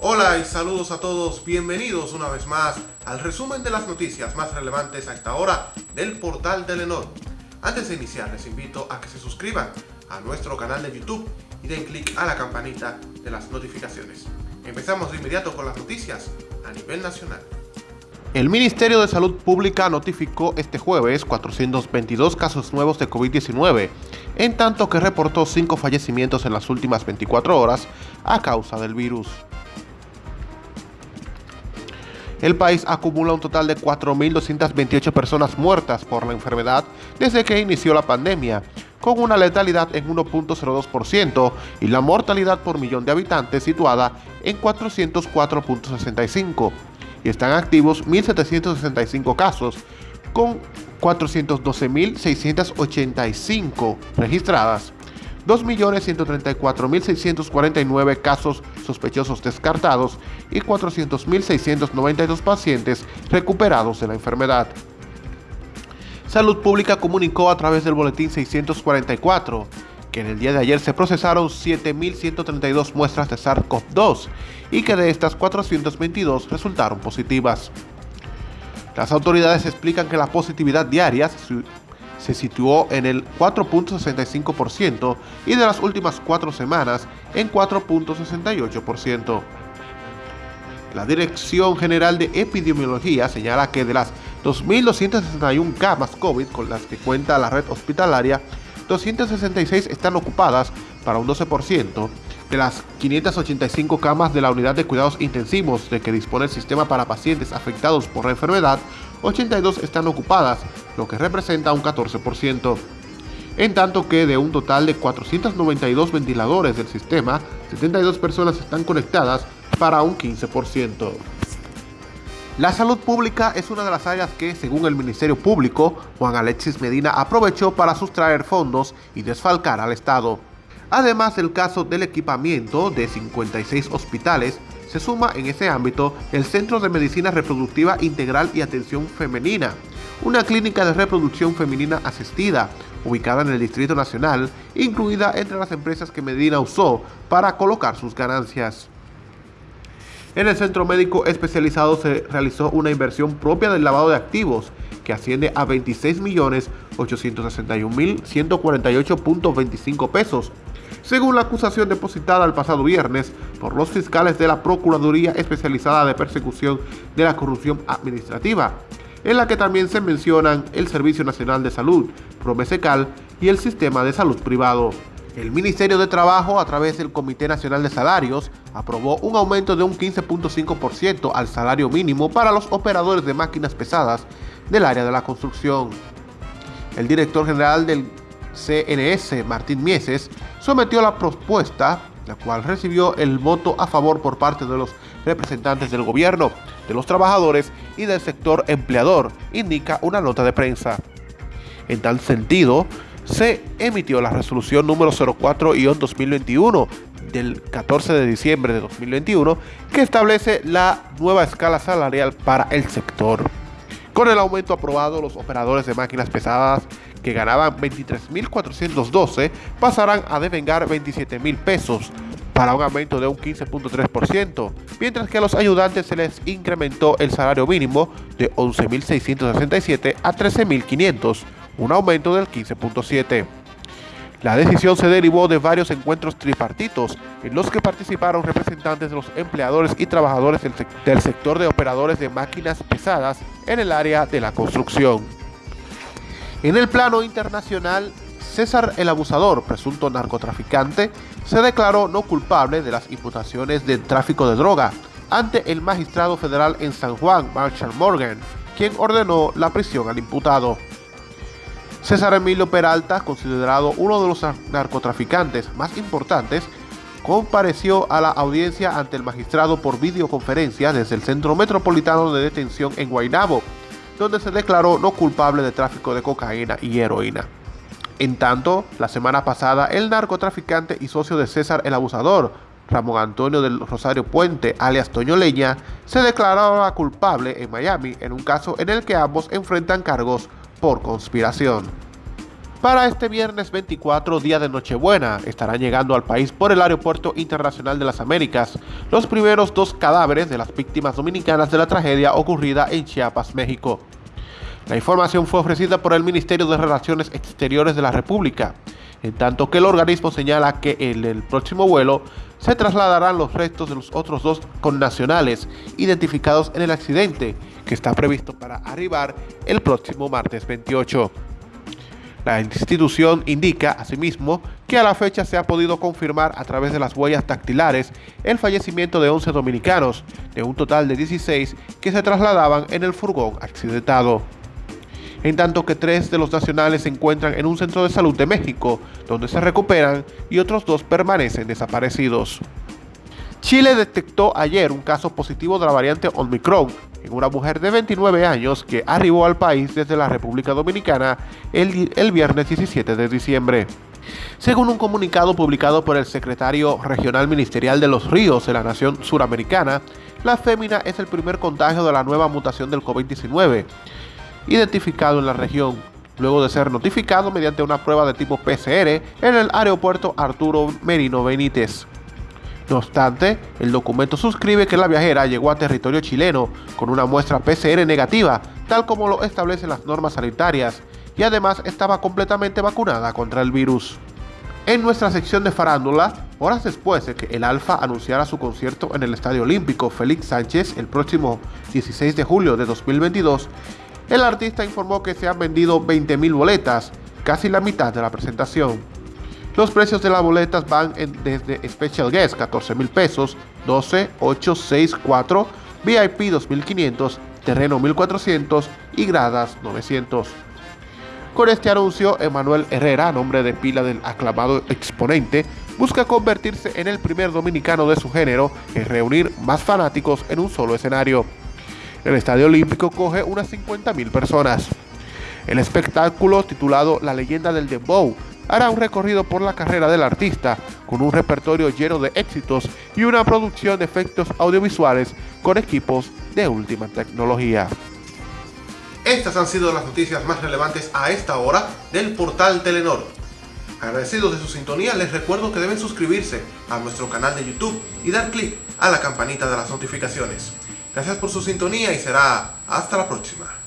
Hola y saludos a todos, bienvenidos una vez más al resumen de las noticias más relevantes a esta hora del portal de Lenor. Antes de iniciar les invito a que se suscriban a nuestro canal de YouTube y den clic a la campanita de las notificaciones. Empezamos de inmediato con las noticias a nivel nacional. El Ministerio de Salud Pública notificó este jueves 422 casos nuevos de COVID-19, en tanto que reportó 5 fallecimientos en las últimas 24 horas a causa del virus. El país acumula un total de 4.228 personas muertas por la enfermedad desde que inició la pandemia, con una letalidad en 1.02% y la mortalidad por millón de habitantes situada en 404.65 y están activos 1.765 casos, con 412.685 registradas, 2.134.649 casos sospechosos descartados y 400.692 pacientes recuperados de la enfermedad. Salud Pública comunicó a través del boletín 644 que en el día de ayer se procesaron 7.132 muestras de SARS-CoV-2 y que de estas 422 resultaron positivas. Las autoridades explican que la positividad diaria se situó en el 4.65% y de las últimas cuatro semanas en 4.68%. La Dirección General de Epidemiología señala que de las 2.261 camas COVID con las que cuenta la red hospitalaria, 266 están ocupadas para un 12%, de las 585 camas de la unidad de cuidados intensivos de que dispone el sistema para pacientes afectados por la enfermedad, 82 están ocupadas, lo que representa un 14%. En tanto que de un total de 492 ventiladores del sistema, 72 personas están conectadas para un 15%. La salud pública es una de las áreas que, según el Ministerio Público, Juan Alexis Medina aprovechó para sustraer fondos y desfalcar al Estado. Además del caso del equipamiento de 56 hospitales, se suma en ese ámbito el Centro de Medicina Reproductiva Integral y Atención Femenina, una clínica de reproducción femenina asistida, ubicada en el Distrito Nacional, incluida entre las empresas que Medina usó para colocar sus ganancias. En el centro médico especializado se realizó una inversión propia del lavado de activos que asciende a 26.861.148.25 pesos, según la acusación depositada el pasado viernes por los fiscales de la Procuraduría Especializada de Persecución de la Corrupción Administrativa, en la que también se mencionan el Servicio Nacional de Salud, Promesecal y el Sistema de Salud Privado. El Ministerio de Trabajo, a través del Comité Nacional de Salarios, aprobó un aumento de un 15.5% al salario mínimo para los operadores de máquinas pesadas del área de la construcción. El director general del CNS, Martín Mieses, sometió la propuesta, la cual recibió el voto a favor por parte de los representantes del gobierno, de los trabajadores y del sector empleador, indica una nota de prensa. En tal sentido, se emitió la resolución número 04-2021 del 14 de diciembre de 2021 que establece la nueva escala salarial para el sector. Con el aumento aprobado, los operadores de máquinas pesadas que ganaban 23.412 pasarán a devengar 27.000 pesos para un aumento de un 15.3%, mientras que a los ayudantes se les incrementó el salario mínimo de 11.667 a 13.500 un aumento del 15.7%. La decisión se derivó de varios encuentros tripartitos en los que participaron representantes de los empleadores y trabajadores del, sector de operadores de máquinas pesadas en el área de la construcción. En el plano internacional, César el Abusador, presunto narcotraficante, se declaró no culpable de las imputaciones de tráfico de droga ante el magistrado federal en San Juan, Marshall Morgan, quien ordenó la prisión al imputado. César Emilio Peralta, considerado uno de los narcotraficantes más importantes, compareció a la audiencia ante el magistrado por videoconferencia desde el Centro Metropolitano de Detención en Guaynabo, donde se declaró no culpable de tráfico de cocaína y heroína. En tanto, la semana pasada, el narcotraficante y socio de César el Abusador, Ramón Antonio del Rosario Puente, alias Toño Leña, se declaraba culpable en Miami en un caso en el que ambos enfrentan cargos por conspiración. Para este viernes 24, día de Nochebuena, estarán llegando al país por el Aeropuerto Internacional de las Américas los primeros dos cadáveres de las víctimas dominicanas de la tragedia ocurrida en Chiapas, México. La información fue ofrecida por el Ministerio de Relaciones Exteriores de la República, en tanto que el organismo señala que en el próximo vuelo se trasladarán los restos de los otros dos connacionales identificados en el accidente, que está previsto para arribar el próximo martes 28. La institución indica, asimismo, que a la fecha se ha podido confirmar a través de las huellas dactilares el fallecimiento de 11 dominicanos, de un total de 16 que se trasladaban en el furgón accidentado en tanto que tres de los nacionales se encuentran en un centro de salud de México, donde se recuperan y otros dos permanecen desaparecidos. Chile detectó ayer un caso positivo de la variante Omicron en una mujer de 29 años que arribó al país desde la República Dominicana el, viernes 17 de diciembre. Según un comunicado publicado por el secretario regional ministerial de los ríos de la nación suramericana, la fémina es el primer contagio de la nueva mutación del COVID-19 identificado en la región, luego de ser notificado mediante una prueba de tipo PCR en el aeropuerto Arturo Merino Benítez. No obstante, el documento suscribe que la viajera llegó a territorio chileno con una muestra PCR negativa, tal como lo establecen las normas sanitarias, y además estaba completamente vacunada contra el virus. En nuestra sección de farándula, horas después de que el Alfa anunciara su concierto en el Estadio Olímpico Félix Sánchez el próximo 16 de julio de 2022, el artista informó que se han vendido 20.000 boletas, casi la mitad de la presentación. Los precios de las boletas van desde Special Guest 14 mil pesos, 12, 8, 6, 4, VIP 2.500, Terreno 1.400 y Gradas 900. Con este anuncio, Emanuel Herrera, nombre de pila del aclamado exponente, busca convertirse en el primer dominicano de su género en reunir más fanáticos en un solo escenario. El Estadio Olímpico coge unas 50.000 personas. El espectáculo, titulado La leyenda del Dembow, hará un recorrido por la carrera del artista, con un repertorio lleno de éxitos y una producción de efectos audiovisuales con equipos de última tecnología. Estas han sido las noticias más relevantes a esta hora del portal Telenor. Agradecidos de su sintonía, les recuerdo que deben suscribirse a nuestro canal de YouTube y dar clic a la campanita de las notificaciones. Gracias por su sintonía y será hasta la próxima.